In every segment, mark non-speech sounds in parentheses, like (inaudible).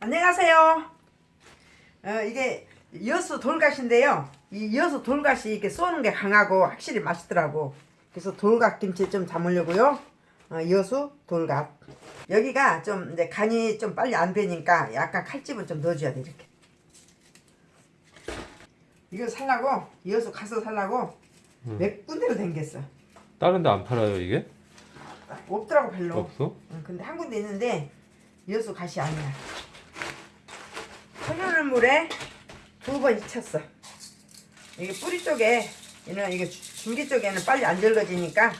안녕하세요. 어, 이게 여수 돌갓인데요. 이 여수 돌갓이 이렇게 쏘는 게 강하고 확실히 맛있더라고. 그래서 돌갓 김치 좀 담으려고요. 어, 여수 돌갓. 여기가 좀 이제 간이 좀 빨리 안 되니까 약간 칼집은 좀 넣어줘야 돼 이렇게. 이거 살라고 여수 가서 살라고 몇 군데로 댕겼어. 다른 데 안 팔아요 이게? 없더라고 별로. 없어? 응, 근데 한 군데 있는데 여수 갓이 아니야. 흐르는 물에 두 번 익혔어. 이게 뿌리 쪽에 얘는 이게 줄- 줄기 쪽에는 빨리 안 절거지니까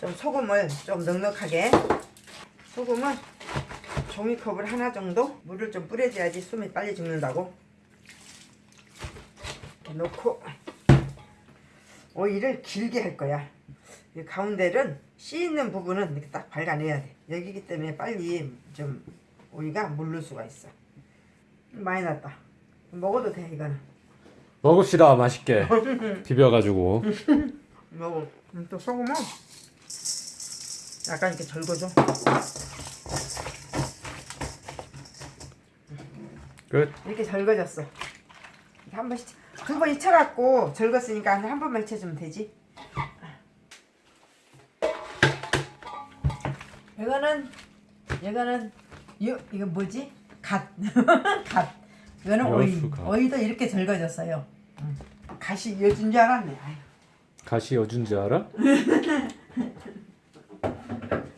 좀 소금을 좀 넉넉하게 소금은 종이컵을 하나 정도 물을 좀 뿌려줘야지 숨이 빨리 죽는다고 이렇게 놓고 오이를 길게 할 거야. 이 가운데는 씨 있는 부분은 이렇게 딱 발라내야 돼. 여기기 때문에 빨리 좀 오이가 물를 수가 있어. 많이 났다. 먹어도 돼 이거는. 먹읍시다 맛있게 (laughs) 비벼가지고 (laughs) 먹어. 음, 또 소금은 약간 이렇게 절거줘. 끝 이렇게 절거졌어. 한 번씩 두 번 익혀갖고 절겼으니까 한 번만 익혀주면 되지. 이거는 이거는 이 이거 뭐지? 갓. (laughs) 갓. 이거는. 여수갓. 오이도 이렇게 절거졌어요. 응. 갓이 여준 줄 알았네. 아유. 여준 줄 알아? (laughs)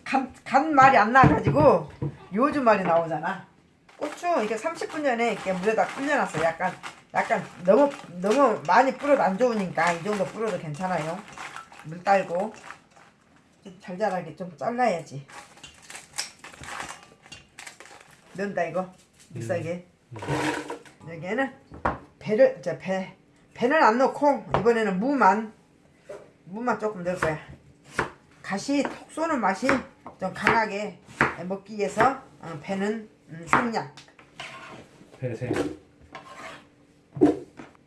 간, 간 말이 안 나가지고 요즘 말이 나오잖아. 고추 이게 30분 전에 이렇게 물에다 불려놨어. 약간 약간 너무 너무 많이 불어도 안 좋으니까 이 정도 불어도 괜찮아요. 물 딸고 좀 잘잘하게 좀 잘라야지. 넣는다 이거 믹서기에. 여기에는 배를 저배 배는 안 넣고 이번에는 무만 무만 조금 넣을 거야. 가시 톡 쏘는 맛이 좀 강하게 먹기 위해서 어, 배는 음, 생양, 배생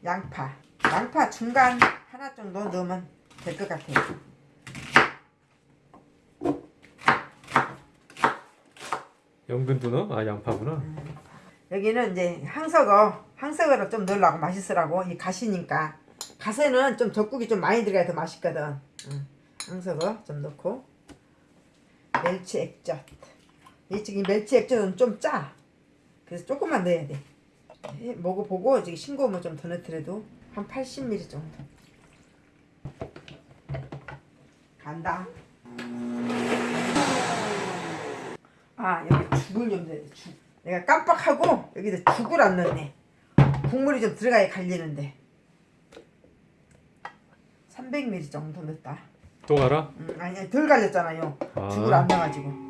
양파, 양파 중간 하나 정도 넣으면 될 것 같아요. 넣어? 아 양파구나 여기는 이제 항석어, 항석어를 좀 넣으려고 맛있으라고 이 가시니까 가세는 좀 젖국이 좀 많이 들어가야 더 맛있거든. 응. 항석어 좀 넣고 멸치 액젓. 이 지금 멸치 액젓은 좀 짜. 그래서 조금만 넣어야 돼. 해- 먹어보고 지금 싱거우면 좀 더 넣더라도 한 80ml 정도. 간다. 아 여기 죽을 좀 넣어야 돼. 죽. 내가 깜빡하고 여기다 죽을 안 넣네. 국물이 좀 들어가야 갈리는데. 300ml 정도 넣었다. 또 갈아? 음, 아니 덜 갈렸잖아요. 아. 죽을 안 넣어가지고.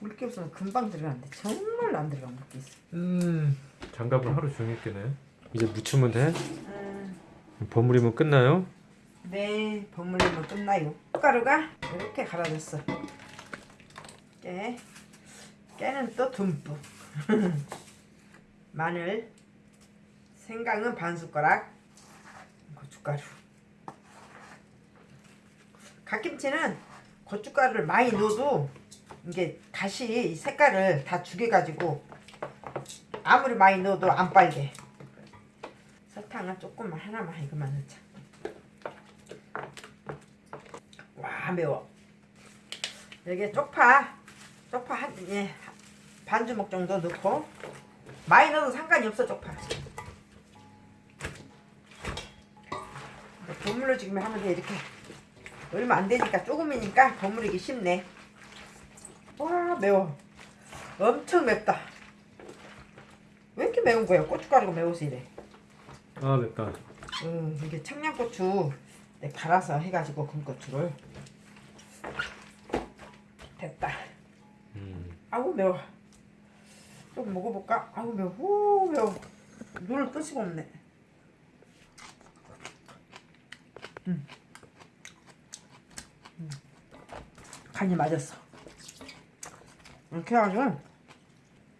물기 없으면 금방 들어가는데 정말 안 들어가 물기 있어. 음 장갑을 하루 종일 끼네 이제 무치면 돼? 음, 버무리면 끝나요? 네, 버무리면 끝나요. 가루가 이렇게 갈아졌어. 깨, 깨는 또 듬뿍. (laughs) 마늘, 생강은 반 숟가락, 고춧가루. 갓김치는 고춧가루를 많이 넣어도 이게 다시 이 색깔을 다 죽여가지고 아무리 많이 넣어도 안 빨개. 설탕은 조금만 하나만 이거만 넣자. 와 매워. 여기에 쪽파, 쪽파 한 예, 반 주먹 정도 넣고 많이 넣어도 상관이 없어 쪽파. 버무려 지금 하면 돼 이렇게 얼마 안 되니까 조금이니까 버무리기 쉽네. 와 매워. 엄청 맵다. 왜 이렇게 매운 거야? 고춧가루가 매워서 이래. 아 맵다 음, 이게 청양고추 네, 갈아서 해가지고 군고추를 아우 매워. 좀 먹어볼까? 아우 매워. 후 매워. 눈을 뜰 수가 없네. 음. 음. 간이 맞았어. 이렇게 해가지고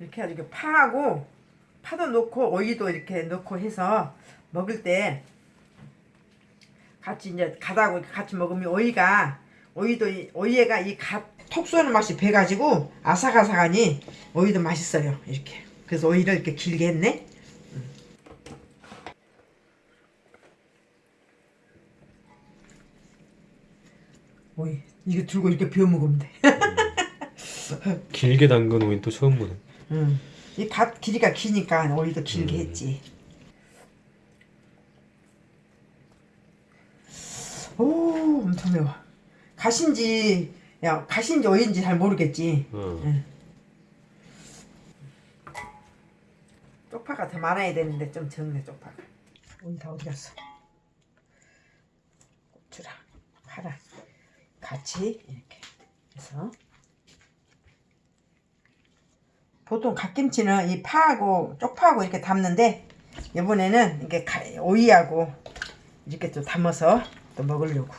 이렇게 해가지고 파하고 파도 넣고 오이도 이렇게 넣고 해서 먹을 때 같이 이제 가다고 같이 먹으면 오이가 오이도 이- 오이가 이 갓 톡 쏘는 맛이 배가지고 아삭아삭하니 오이도 맛있어요. 이렇게. 그래서 오이를 이렇게 길게 했네. 음. 오이. 이거 들고 이렇게 비워 먹으면 돼. 길게 담근 오이 또 처음 보네. 음. 이갓 길이가 기니까 오이도 길게 했지. 오 엄청 매워. 갓인지 야 갓인지 오이인지 잘 모르겠지. 어. 쪽파가 더 많아야 되는데 좀 적네 쪽파가. 오이 다 어디 갔어? 고추랑 파랑 같이 이렇게 해서. 보통 갓김치는 이 파하고 쪽파하고 이렇게 담는데 이번에는 이게 가- 오이하고 이렇게 또 담아서 또 먹으려고